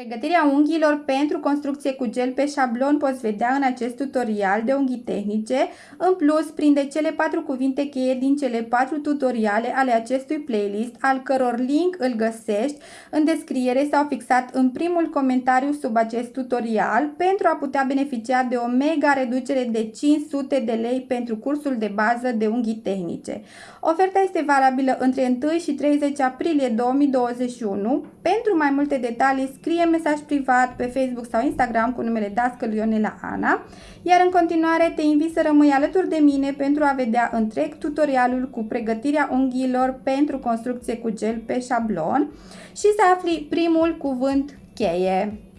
Pregătirea unghiilor pentru construcție cu gel pe șablon poți vedea în acest tutorial de unghii tehnice. În plus, prinde cele patru cuvinte cheie din cele patru tutoriale ale acestui playlist, al căror link îl găsești în descriere sau fixat în primul comentariu sub acest tutorial pentru a putea beneficia de o mega reducere de 500 de lei pentru cursul de bază de unghii tehnice. Oferta este valabilă între 1 și 30 aprilie 2021. Pentru mai multe detalii scrie scrie mesaj privat pe Facebook sau Instagram cu numele Dascăl Ionela Ana, iar în continuare te invit să rămâi alături de mine pentru a vedea întreg tutorialul cu pregătirea unghiilor pentru construcție cu gel pe șablon și să afli primul cuvânt cheie.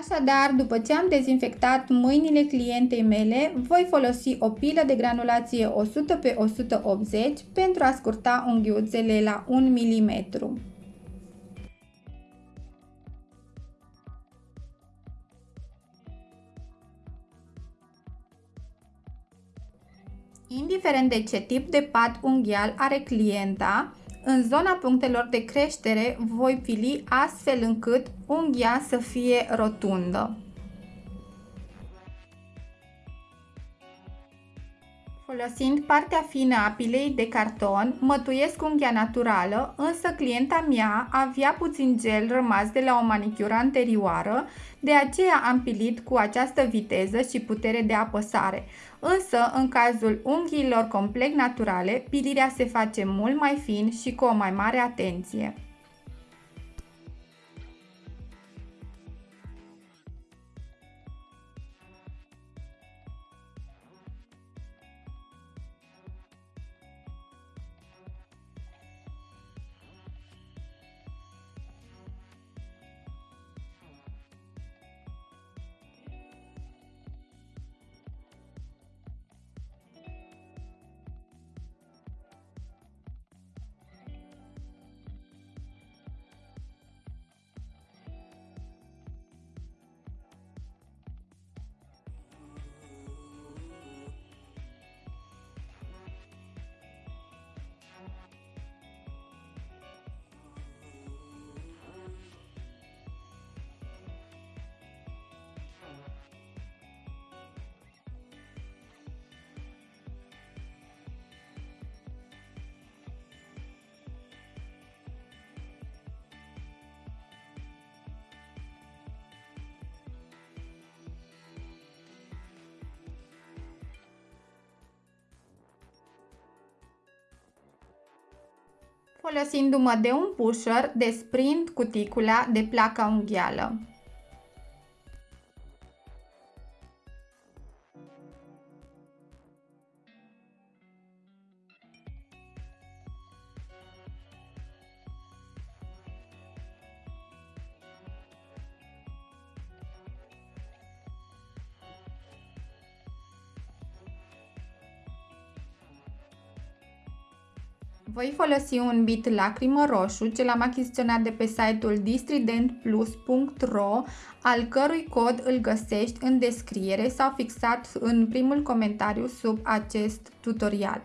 Așadar, după ce am dezinfectat mâinile clientei mele, voi folosi o pilă de granulație 100 pe 180 pentru a scurta unghiuțele la 1 mm. Indiferent de ce tip de pat unghial are clienta, în zona punctelor de creștere voi fili astfel încât unghia să fie rotundă. Folosind partea fină a pilei de carton, mătuiesc unghia naturală, însă clienta mea avea puțin gel rămas de la o manicură anterioară, de aceea am pilit cu această viteză și putere de apăsare. Însă, în cazul unghiilor complet naturale, pilirea se face mult mai fin și cu o mai mare atenție. Folosindu-mă de un pusher, desprind cuticula de placa unghială. Voi folosi un bit lacrimă roșu, ce l-am achiziționat de pe site-ul distridentplus.ro, al cărui cod îl găsești în descriere sau fixat în primul comentariu sub acest tutorial.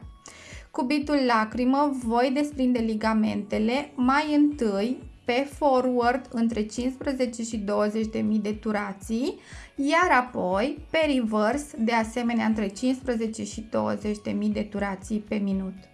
Cu bitul lacrimă voi desprinde ligamentele mai întâi pe forward între 15 și 20 de mii de turații, iar apoi pe reverse de asemenea între 15 și 20 de mii de turații pe minut.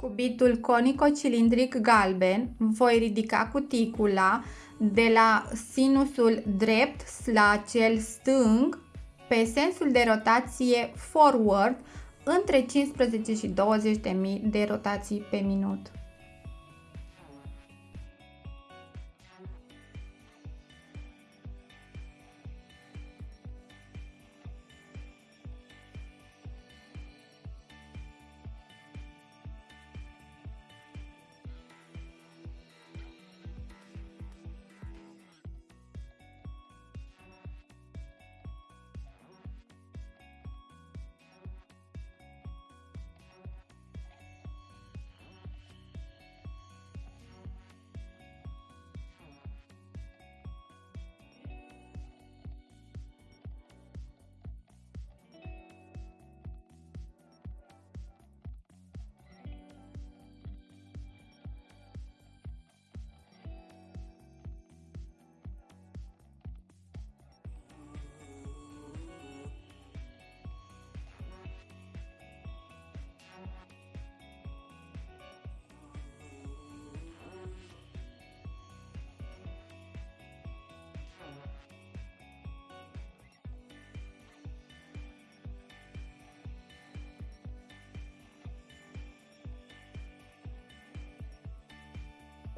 Cubitul conico-cilindric galben voi ridica cuticula de la sinusul drept la cel stâng pe sensul de rotație forward între 15 și 20.000 de rotații pe minut.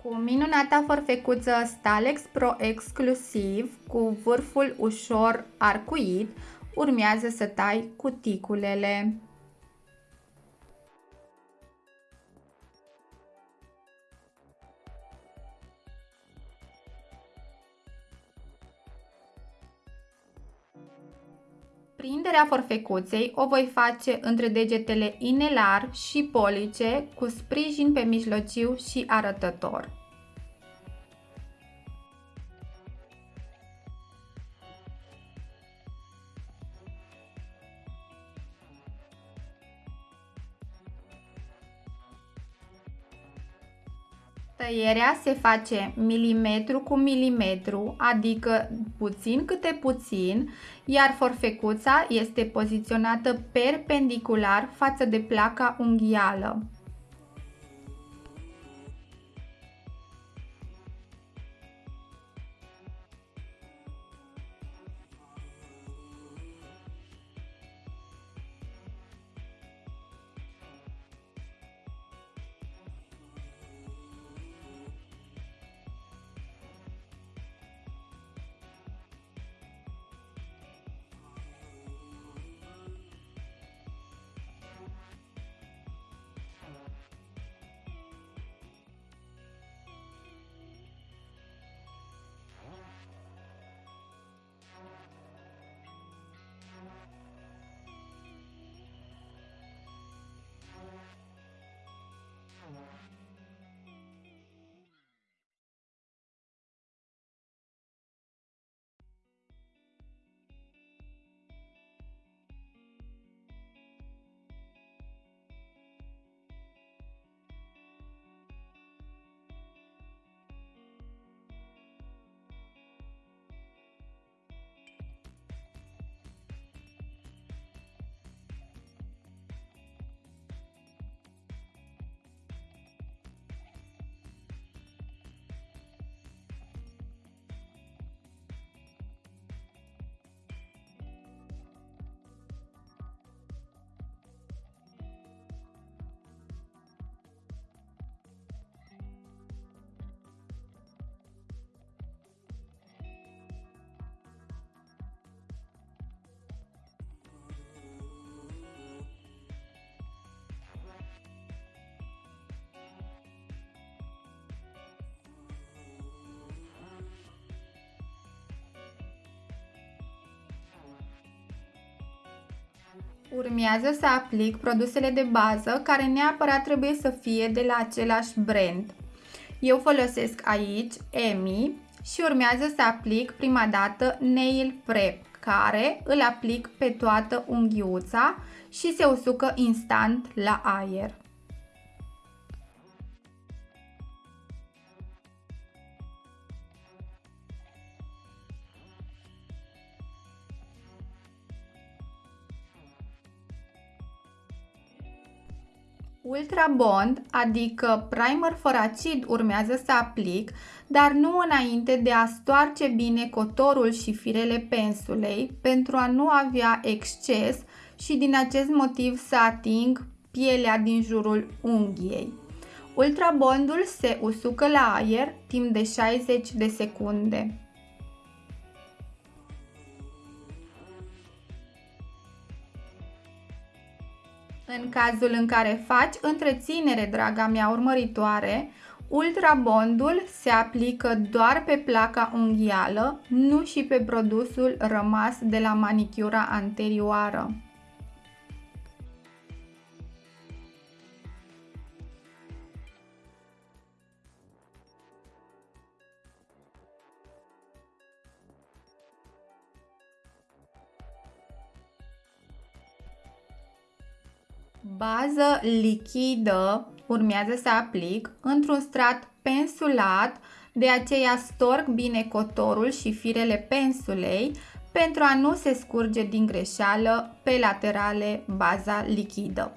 Cu minunata forfecuță Stalex Pro exclusiv, cu vârful ușor arcuit, urmează să tai cuticulele. Prinderea forfecuței o voi face între degetele inelar și police cu sprijin pe mijlociu și arătător. Tăierea se face milimetru cu milimetru, adică puțin câte puțin, iar forfecuța este poziționată perpendicular față de placa unghială. Urmează să aplic produsele de bază care neapărat trebuie să fie de la același brand. Eu folosesc aici EMI și urmează să aplic prima dată Nail Prep, care îl aplic pe toată unghiuța și se usucă instant la aer. Ultra Bond, adică primer fără acid, urmează să aplic, dar nu înainte de a stoarce bine cotorul și firele pensulei pentru a nu avea exces și din acest motiv să ating pielea din jurul unghiei. Ultrabondul se usucă la aer timp de 60 de secunde. În cazul în care faci întreținere, draga mea urmăritoare, ultrabondul se aplică doar pe placa unghială, nu și pe produsul rămas de la manicura anterioară. Bază lichidă urmează să aplic într-un strat pensulat, de aceea storc bine cotorul și firele pensulei pentru a nu se scurge din greșeală pe laterale baza lichidă.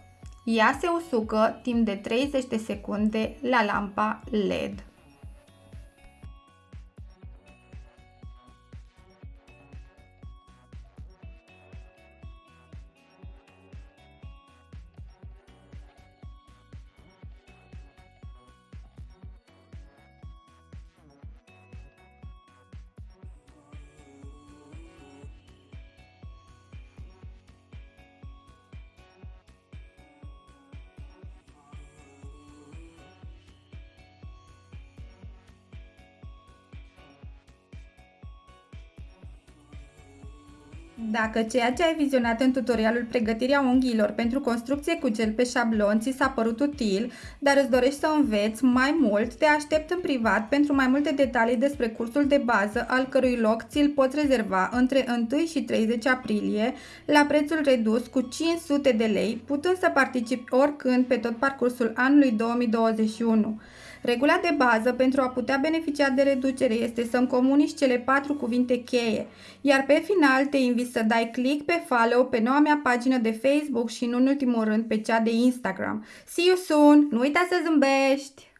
Ea se usucă timp de 30 de secunde la lampa LED. Dacă ceea ce ai vizionat în tutorialul pregătirea unghiilor pentru construcție cu gel pe șablon ți s-a părut util, dar îți dorești să înveți mai mult, te aștept în privat pentru mai multe detalii despre cursul de bază, al cărui loc ți-l poți rezerva între 1 și 30 aprilie la prețul redus cu 500 de lei, putând să participi oricând pe tot parcursul anului 2021. Regula de bază pentru a putea beneficia de reducere este să-mi comunici cele patru cuvinte cheie, iar pe final te invit să dai click pe follow pe noua mea pagină de Facebook și, în ultimul rând, pe cea de Instagram. See you soon! Nu uita să zâmbești!